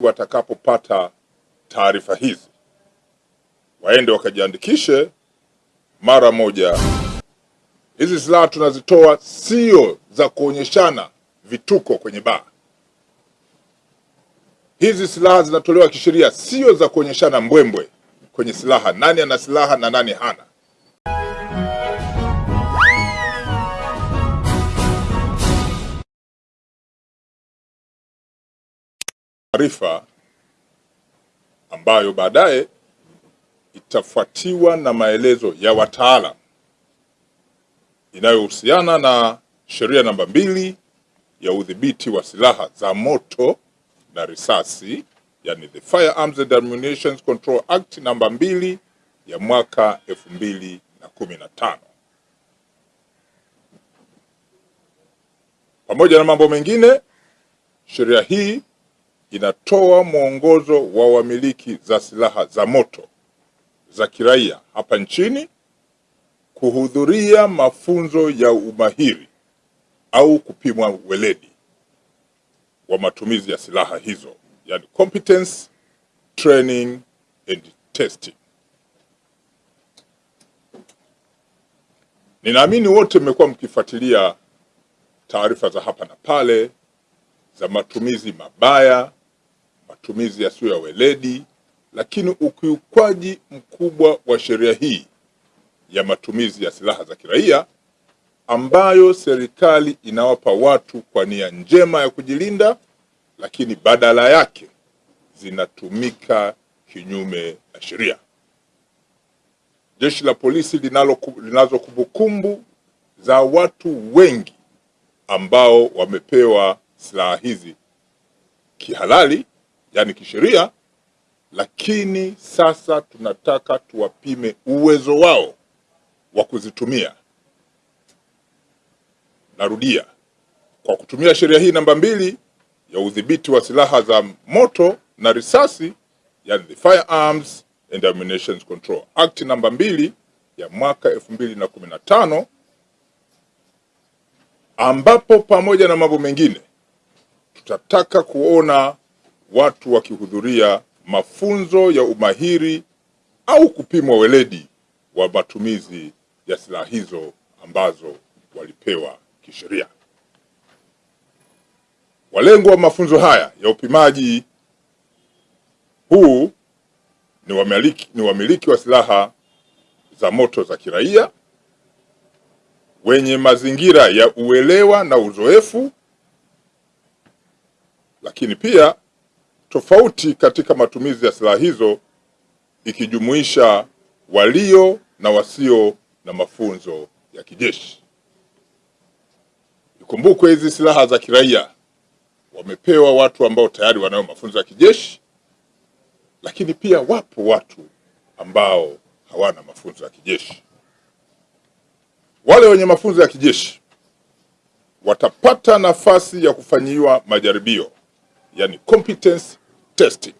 watakapopata taarifa hizi waende wakajiandikishe mara moja. Hizi silaha tunazitoa sio za kuonyeshana vituko kwenye baa. Hizi silaha zinatolewa kisheria, sio za kuonyeshana mbwembwe kwenye silaha, nani ana silaha na nani hana. Taarifa ambayo baadaye itafuatiwa na maelezo ya wataalam inayohusiana na sheria namba mbili ya udhibiti wa silaha za moto na risasi, yani the Firearms and Ammunition Control Act namba mbili ya mwaka elfu mbili na kumi na tano. Pamoja na mambo mengine, sheria hii inatoa mwongozo wa wamiliki za silaha za moto za kiraia hapa nchini kuhudhuria mafunzo ya umahiri au kupimwa weledi wa matumizi ya silaha hizo, yani competence training and testing. Ninaamini wote mmekuwa mkifuatilia taarifa za hapa na pale za matumizi mabaya, matumizi yasiyo ya weledi, lakini ukiukwaji mkubwa wa sheria hii ya matumizi ya silaha za kiraia ambayo serikali inawapa watu kwa nia njema ya kujilinda, lakini badala yake zinatumika kinyume na sheria. Jeshi la polisi linalo linazo kumbukumbu za watu wengi ambao wamepewa silaha hizi kihalali, yani kisheria, lakini sasa tunataka tuwapime uwezo wao wa kuzitumia. Narudia, kwa kutumia sheria hii namba mbili ya udhibiti wa silaha za moto na risasi, yani the Firearms and Ammunition Control Act namba mbili ya mwaka elfu mbili na kumi na tano ambapo pamoja na mambo mengine tutataka kuona watu wakihudhuria mafunzo ya umahiri au kupimwa weledi wa matumizi ya silaha hizo ambazo walipewa kisheria. walengo wa mafunzo haya ya upimaji huu ni wamiliki, ni wamiliki wa silaha za moto za kiraia wenye mazingira ya uelewa na uzoefu, lakini pia tofauti katika matumizi ya silaha hizo ikijumuisha walio na wasio na mafunzo ya kijeshi. Ikumbukwe hizi silaha za kiraia wamepewa watu ambao tayari wanayo mafunzo ya kijeshi, lakini pia wapo watu ambao hawana mafunzo ya kijeshi. Wale wenye mafunzo ya kijeshi watapata nafasi ya kufanyiwa majaribio, yani competence testing.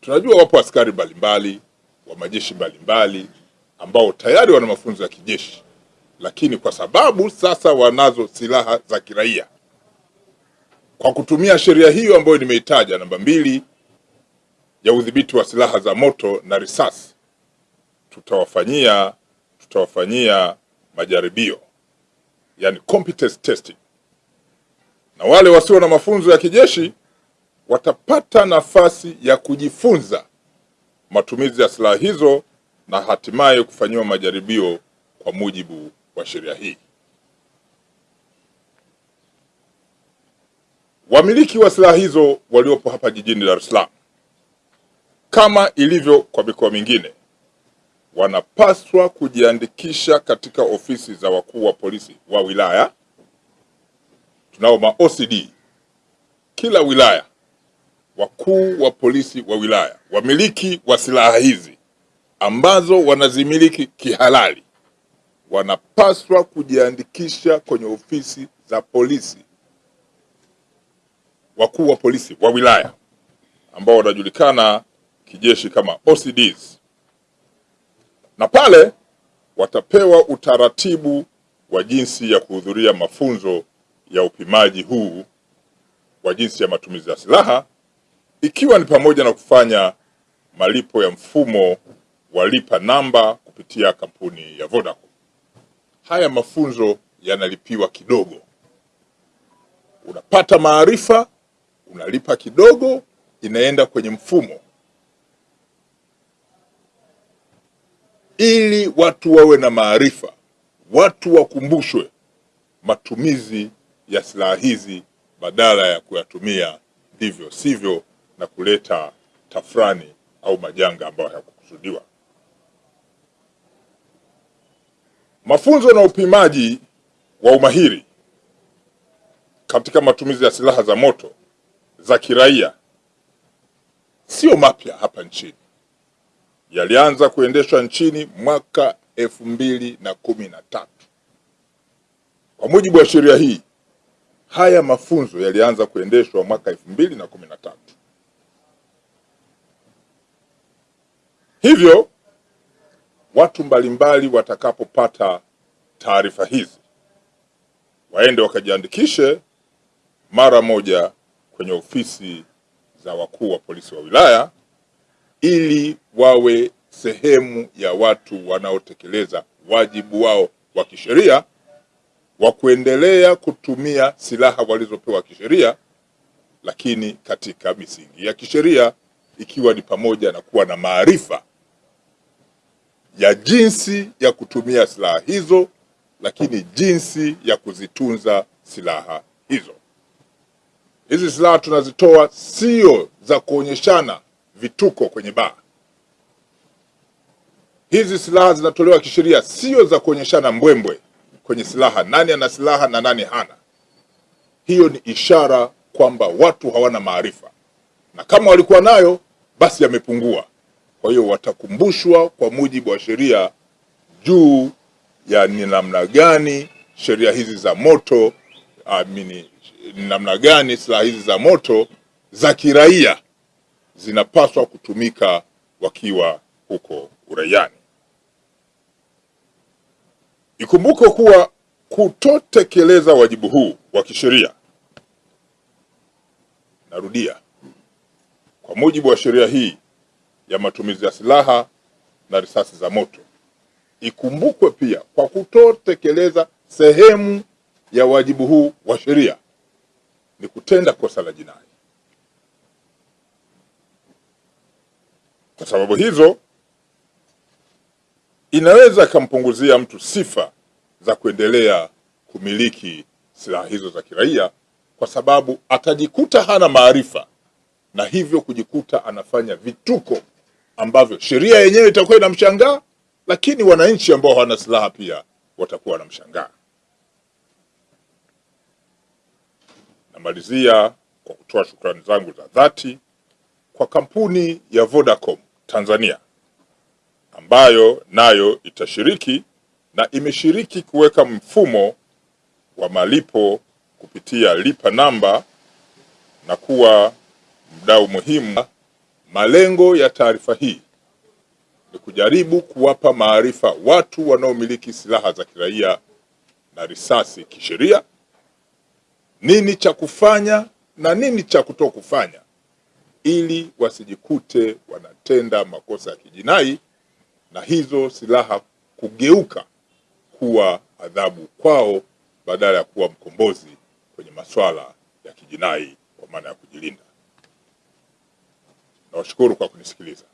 Tunajua wapo askari mbalimbali wa majeshi mbalimbali ambao tayari wana mafunzo ya kijeshi, lakini kwa sababu sasa wanazo silaha za kiraia, kwa kutumia sheria hiyo ambayo nimeitaja namba mbili ya udhibiti wa silaha za moto na risasi, tutawafanyia tutawafanyia majaribio. Yani competence testing, na wale wasio na mafunzo ya kijeshi watapata nafasi ya kujifunza matumizi ya silaha hizo na hatimaye kufanyiwa majaribio kwa mujibu wa sheria hii. Wamiliki wa silaha hizo waliopo hapa jijini Dar es Salaam, kama ilivyo kwa mikoa mingine, wanapaswa kujiandikisha katika ofisi za wakuu wa polisi wa wilaya. Tunao ma OCD kila wilaya, wakuu wa polisi wa wilaya, wamiliki wa silaha hizi ambazo wanazimiliki kihalali wanapaswa kujiandikisha kwenye ofisi za polisi, wakuu wa polisi wa wilaya ambao wanajulikana kijeshi kama OCDs, na pale watapewa utaratibu wa jinsi ya kuhudhuria mafunzo ya upimaji huu wa jinsi ya matumizi ya silaha ikiwa ni pamoja na kufanya malipo ya mfumo wa lipa namba kupitia kampuni ya Vodacom. Haya mafunzo yanalipiwa kidogo, unapata maarifa, unalipa kidogo, inaenda kwenye mfumo ili watu wawe na maarifa, watu wakumbushwe matumizi ya silaha hizi badala ya kuyatumia ndivyo sivyo na kuleta tafrani au majanga ambayo hayakukusudiwa. Mafunzo na upimaji wa umahiri katika matumizi ya silaha za moto za kiraia sio mapya hapa nchini, yalianza kuendeshwa nchini mwaka elfu mbili na kumi na tatu. Kwa mujibu wa sheria hii, haya mafunzo yalianza kuendeshwa mwaka elfu mbili na kumi na tatu. Hivyo watu mbalimbali watakapopata taarifa hizi waende wakajiandikishe mara moja kwenye ofisi za wakuu wa polisi wa wilaya ili wawe sehemu ya watu wanaotekeleza wajibu wao wa kisheria wa kuendelea kutumia silaha walizopewa kisheria, lakini katika misingi ya kisheria, ikiwa ni pamoja na kuwa na maarifa ya jinsi ya kutumia silaha hizo, lakini jinsi ya kuzitunza silaha hizo. Hizi silaha tunazitoa sio za kuonyeshana vituko kwenye baa. Hizi silaha zinatolewa kisheria, sio za kuonyeshana mbwembwe kwenye silaha, nani ana silaha na nani hana. Hiyo ni ishara kwamba watu hawana maarifa, na kama walikuwa nayo basi yamepungua. Kwa hiyo watakumbushwa kwa mujibu wa sheria juu ya ni namna gani sheria hizi za moto amini, ni namna gani silaha hizi za moto za kiraia zinapaswa kutumika wakiwa huko uraiani. Ikumbukwe kuwa kutotekeleza wajibu huu wa kisheria, narudia, kwa mujibu wa sheria hii ya matumizi ya silaha na risasi za moto, ikumbukwe pia kwa kutotekeleza sehemu ya wajibu huu wa sheria ni kutenda kosa la jinai. Kwa sababu hizo inaweza ikampunguzia mtu sifa za kuendelea kumiliki silaha hizo za kiraia, kwa sababu atajikuta hana maarifa na hivyo kujikuta anafanya vituko ambavyo sheria yenyewe itakuwa inamshangaa, lakini wananchi ambao hawana silaha pia watakuwa wanamshangaa. Namalizia kwa kutoa shukrani zangu za dhati kwa kampuni ya Vodacom Tanzania ambayo nayo itashiriki na imeshiriki kuweka mfumo wa malipo kupitia lipa namba na kuwa mdau muhimu. Malengo ya taarifa hii ni kujaribu kuwapa maarifa watu wanaomiliki silaha za kiraia na risasi kisheria, nini cha kufanya na nini cha kutokufanya, ili wasijikute wanatenda makosa ya kijinai na hizo silaha kugeuka kuwa adhabu kwao badala ya kuwa mkombozi kwenye masuala ya kijinai kwa maana ya kujilinda. Nawashukuru kwa kunisikiliza.